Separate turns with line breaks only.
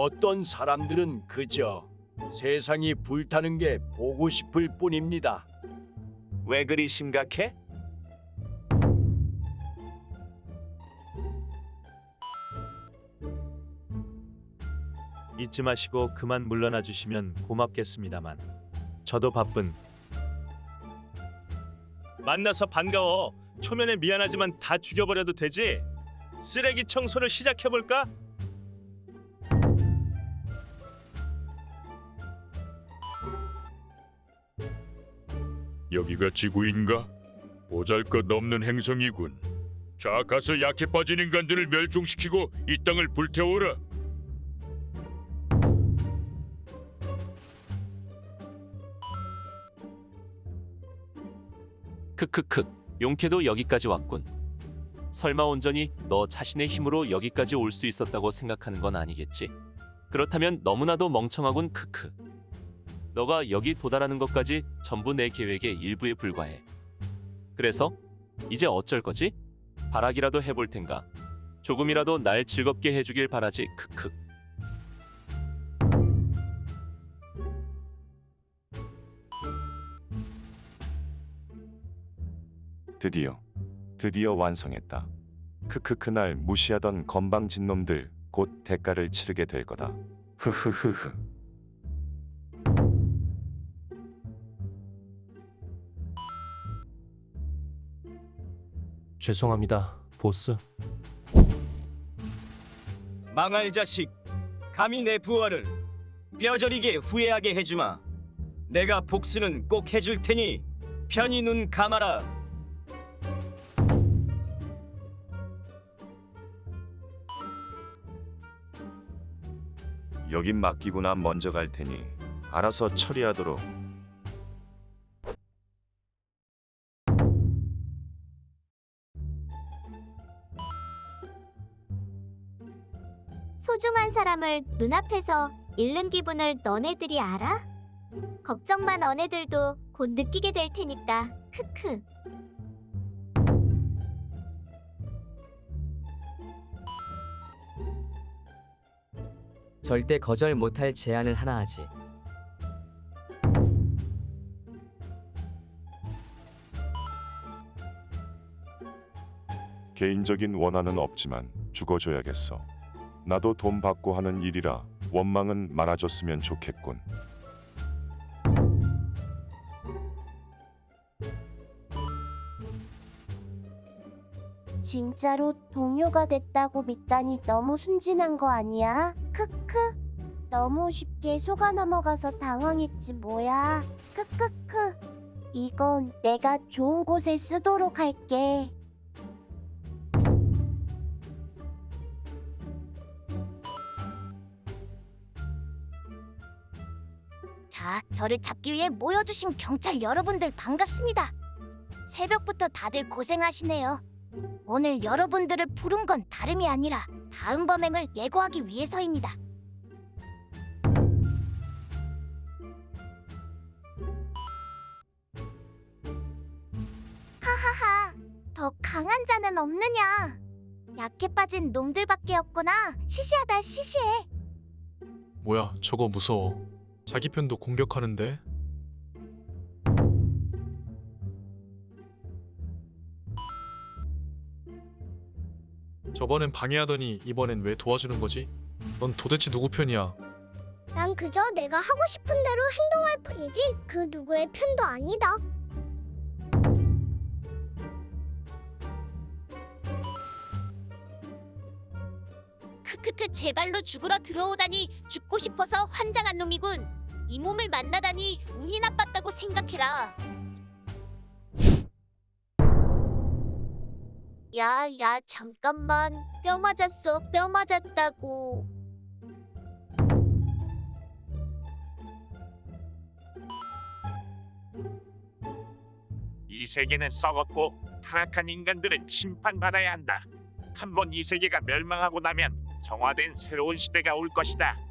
어떤 사람들은 그저 세상이 불타는 게 보고 싶을 뿐입니다.
왜 그리 심각해? 잊지 마시고 그만 물러나 주시면 고맙겠습니다만 저도 바쁜 만나서 반가워 초면에 미안하지만 다 죽여버려도 되지 쓰레기 청소를 시작해볼까?
여기가 지구인가? 보잘것없는 행성이군. 자, 가서 약해 빠진 인간들을 멸종시키고 이 땅을 불태워라.
크크크 용케도 여기까지 왔군. 설마 온전히 너 자신의 힘으로 여기까지 올 수 있었다고 생각하는 건 아니겠지? 그렇다면 너무나도 멍청하군 크크. 너가 여기 도달하는 것까지 전부 내 계획의 일부에 불과해. 그래서 이제 어쩔 거지? 바라기라도 해볼 텐가. 조금이라도 날 즐겁게 해주길 바라지 크크.
드디어 드디어 완성했다. 크크크 날 무시하던 건방진 놈들 곧 대가를 치르게 될 거다. 흐흐흐흐.
죄송합니다, 보스.
망할 자식 감히 내 부하를 뼈저리게 후회하게 해주마 내가 복수는 꼭 해줄 테니 편히 눈 감아라
여긴 맡기고 난 먼저 갈 테니 알아서 처리하도록.
소중한 사람을 눈앞에서 잃는 기분을 너네들이 알아? 걱정 마 너네들도 곧 느끼게 될 테니까 크크
절대 거절 못할 제안을 하나 하지.
개인적인 원한은 없지만 죽어줘야겠어. 나도 돈 받고 하는 일이라 원망은 많아졌으면 좋겠군.
진짜로 동료가 됐다고 믿다니 너무 순진한 거 아니야? 크크. 너무 쉽게 속아 넘어가서 당황했지 뭐야. 크크크. 이건 내가 좋은 곳에 쓰도록 할게.
자 저를 잡기 위해 모여주신 경찰 여러분들 반갑습니다. 새벽부터 다들 고생하시네요. 오늘 여러분들을 부른 건 다름이 아니라 다음 범행을 예고하기 위해서입니다. 하하하 더 강한 자는 없느냐? 약해 빠진 놈들밖에 없구나. 시시하다 시시해.
뭐야, 저거 무서워. 자기 편도 공격하는데? 저번엔 방해하더니 이번엔 왜 도와주는 거지? 넌 도대체 누구 편이야?
난 그저 내가 하고 싶은 대로 행동할 뿐이지 그 누구의 편도 아니다.
크크크 제 발로 죽으러 들어오다니 죽고 싶어서 환장한 놈이군. 이 몸을 만나다니 운이 나빴다고 생각해라. 야, 야, 잠깐만. 뼈 맞았어. 뼈 맞았다고.
이 세계는 썩었고 타락한 인간들은 심판받아야 한다. 한번 이 세계가 멸망하고 나면 정화된 새로운 시대가 올 것이다.